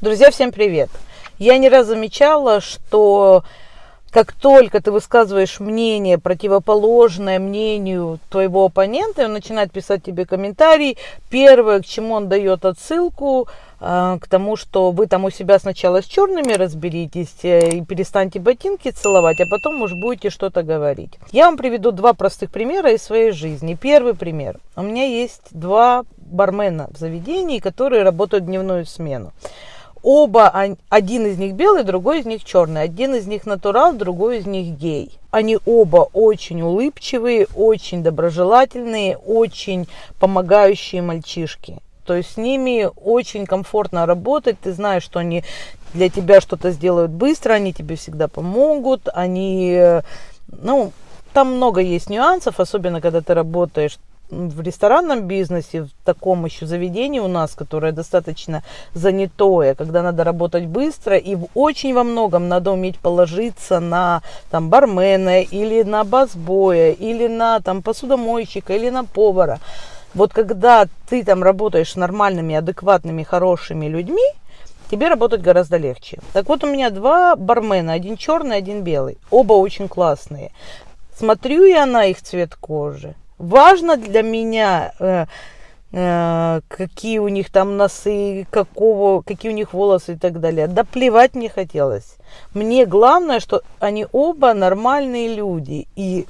Друзья, всем привет! Я не раз замечала, что как только ты высказываешь мнение, противоположное мнению твоего оппонента, он начинает писать тебе комментарий, первое, к чему он дает отсылку, э, к тому, что вы там у себя сначала с черными разберитесь э, и перестаньте ботинки целовать, а потом уж будете что-то говорить. Я вам приведу два простых примера из своей жизни. Первый пример. У меня есть два бармена в заведении, которые работают дневную смену. Оба, один из них белый, другой из них черный. Один из них натурал, другой из них гей. Они оба очень улыбчивые, очень доброжелательные, очень помогающие мальчишки. То есть с ними очень комфортно работать. Ты знаешь, что они для тебя что-то сделают быстро, они тебе всегда помогут. Они, э, ну, там много есть нюансов, особенно когда ты работаешь в ресторанном бизнесе, в таком еще заведении у нас, которое достаточно занятое, когда надо работать быстро и очень во многом надо уметь положиться на там бармена или на басбоя, или на там посудомойщика, или на повара. Вот когда ты там работаешь с нормальными, адекватными, хорошими людьми, тебе работать гораздо легче. Так вот, у меня два бармена, один черный, один белый. Оба очень классные. Смотрю я на их цвет кожи, важно для меня, э, э, какие у них там носы, какого, какие у них волосы и так далее. Да плевать мне хотелось. Мне главное, что они оба нормальные люди. И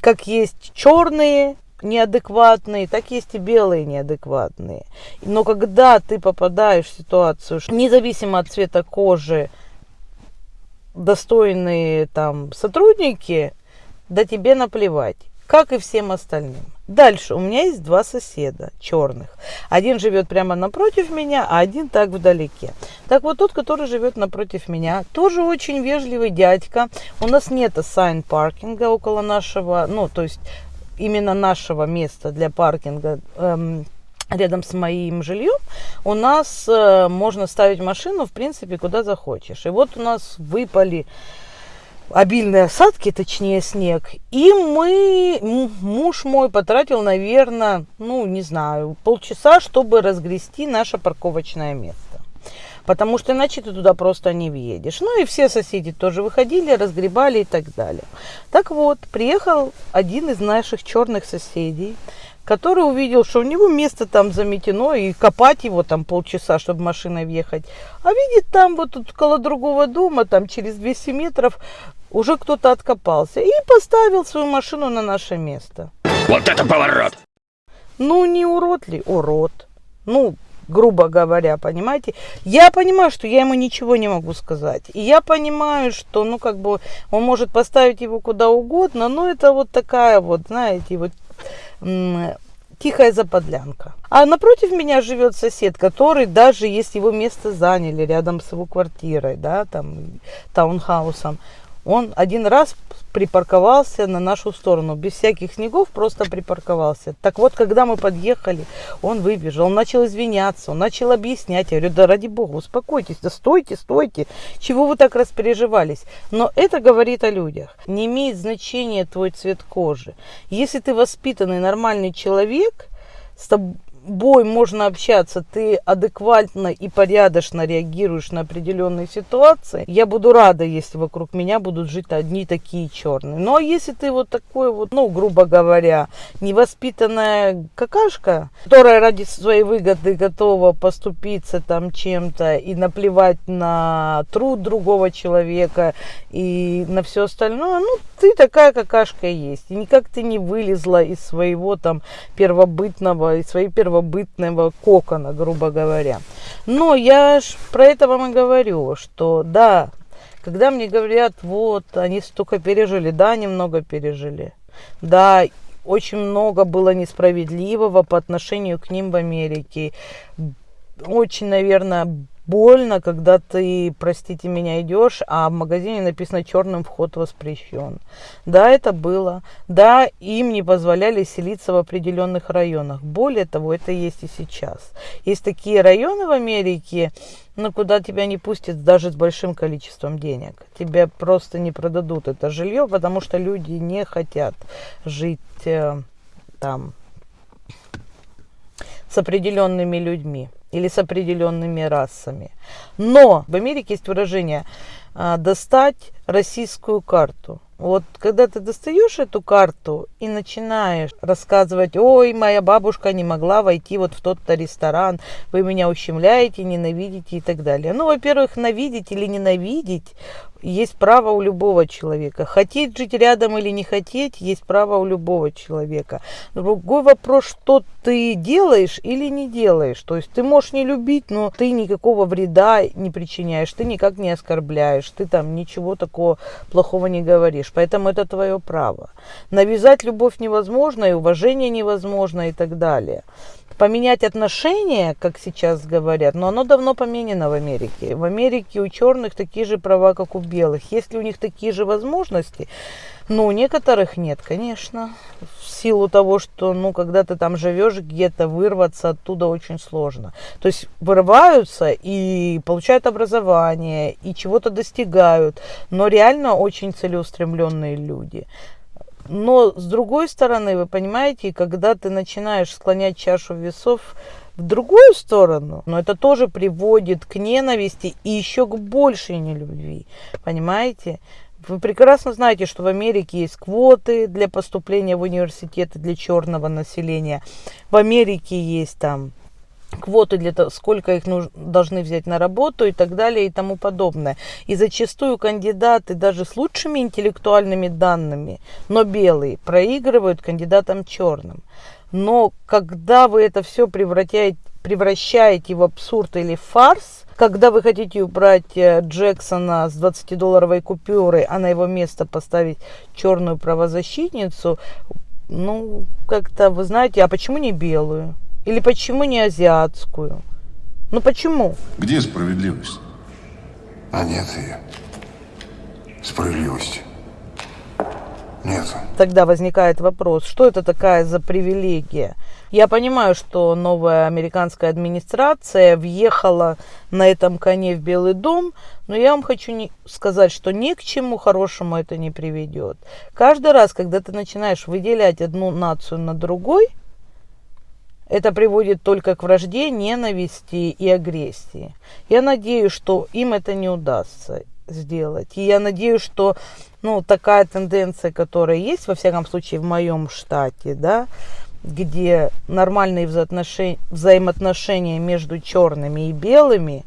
как есть черные, неадекватные, так есть и белые неадекватные. Но когда ты попадаешь в ситуацию, что независимо от цвета кожи, достойные там сотрудники, да тебе наплевать как и всем остальным. Дальше у меня есть два соседа черных. Один живет прямо напротив меня, а один так вдалеке. Так вот тот, который живет напротив меня, тоже очень вежливый дядька. У нас нет сайн паркинга около нашего, ну то есть именно нашего места для паркинга. Эм, рядом с моим жильем, у нас э, можно ставить машину, в принципе, куда захочешь. И вот у нас выпали обильные осадки, точнее снег. И мы, муж мой потратил, наверное, ну, не знаю, полчаса, чтобы разгрести наше парковочное место. Потому что иначе ты туда просто не въедешь. Ну и все соседи тоже выходили, разгребали и так далее. Так вот, приехал один из наших черных соседей, который увидел, что у него место там заметено, и копать его там полчаса, чтобы машиной въехать. А видит там вот тут около другого дома, там через 200 метров, уже кто-то откопался и поставил свою машину на наше место. Вот это поворот! Ну, не урод ли? Урод. Ну, грубо говоря, понимаете? Я понимаю, что я ему ничего не могу сказать. И я понимаю, что, ну, как бы, он может поставить его куда угодно, но это вот такая вот, знаете, вот тихая заподлянка. А напротив меня живет сосед, который даже если его место заняли рядом с его квартирой, да, там, таунхаусом, он один раз припарковался на нашу сторону, без всяких снегов, просто припарковался. Так вот, когда мы подъехали, он выбежал, он начал извиняться, он начал объяснять. Я говорю, да ради бога, успокойтесь, да стойте, стойте, чего вы так распереживались? Но это говорит о людях. Не имеет значения твой цвет кожи. Если ты воспитанный, нормальный человек, с тобой тобой можно общаться, ты адекватно и порядочно реагируешь на определенные ситуации, я буду рада, если вокруг меня будут жить одни такие черные. Ну а если ты вот такой вот, ну, грубо говоря, невоспитанная какашка, которая ради своей выгоды готова поступиться там чем-то и наплевать на труд другого человека и на все остальное, ну, ты такая какашка есть. И никак ты не вылезла из своего там первобытного, из своей первобытной первобытного кокона, грубо говоря. Но я ж про это вам и говорю, что да, когда мне говорят, вот, они столько пережили, да, они много пережили. Да, очень много было несправедливого по отношению к ним в Америке. Очень, наверное, больно, когда ты, простите меня, идешь, а в магазине написано черным вход воспрещен. Да, это было. Да, им не позволяли селиться в определенных районах. Более того, это есть и сейчас. Есть такие районы в Америке, ну, куда тебя не пустят даже с большим количеством денег. Тебя просто не продадут это жилье, потому что люди не хотят жить э, там с определенными людьми. Или с определенными расами. Но в Америке есть выражение а, достать российскую карту. Вот когда ты достаешь эту карту и начинаешь рассказывать, ой, моя бабушка не могла войти вот в тот-то ресторан, вы меня ущемляете, ненавидите и так далее. Ну, во-первых, навидеть или ненавидеть есть право у любого человека. Хотеть жить рядом или не хотеть, есть право у любого человека. Другой вопрос, что ты делаешь или не делаешь. То есть ты можешь не любить, но ты никакого вреда не причиняешь, ты никак не оскорбляешь, ты там ничего такого плохого не говоришь. Поэтому это твое право. Навязать любовь невозможно, и уважение невозможно и так далее поменять отношения, как сейчас говорят, но оно давно поменено в Америке. В Америке у черных такие же права, как у белых. Есть ли у них такие же возможности? Ну, у некоторых нет, конечно. В силу того, что, ну, когда ты там живешь где-то, вырваться оттуда очень сложно. То есть вырываются и получают образование, и чего-то достигают. Но реально очень целеустремленные люди. Но с другой стороны, вы понимаете, когда ты начинаешь склонять чашу весов в другую сторону, но это тоже приводит к ненависти и еще к большей нелюбви. Понимаете? Вы прекрасно знаете, что в Америке есть квоты для поступления в университеты для черного населения. В Америке есть там квоты для того, сколько их нужно, должны взять на работу и так далее и тому подобное. И зачастую кандидаты даже с лучшими интеллектуальными данными, но белые, проигрывают кандидатам черным. Но когда вы это все превращаете, превращаете в абсурд или фарс, когда вы хотите убрать э, Джексона с 20-долларовой купюры, а на его место поставить черную правозащитницу, ну, как-то, вы знаете, а почему не белую? Или почему не азиатскую? Ну почему? Где справедливость? А нет ее. Справедливости. Нет. Тогда возникает вопрос, что это такая за привилегия? Я понимаю, что новая американская администрация въехала на этом коне в Белый дом, но я вам хочу не сказать, что ни к чему хорошему это не приведет. Каждый раз, когда ты начинаешь выделять одну нацию на другой, это приводит только к вражде, ненависти и агрессии. Я надеюсь, что им это не удастся сделать. И я надеюсь, что ну, такая тенденция, которая есть, во всяком случае, в моем штате, да, где нормальные взаимоотношения, между черными и белыми,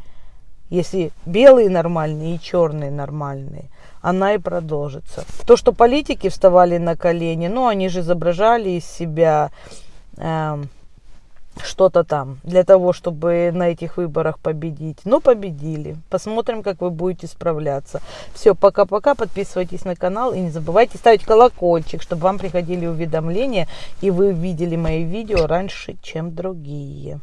если белые нормальные и черные нормальные, она и продолжится. То, что политики вставали на колени, ну, они же изображали из себя... Э, что-то там для того, чтобы на этих выборах победить. Но победили. Посмотрим, как вы будете справляться. Все, пока-пока. Подписывайтесь на канал и не забывайте ставить колокольчик, чтобы вам приходили уведомления и вы видели мои видео раньше, чем другие.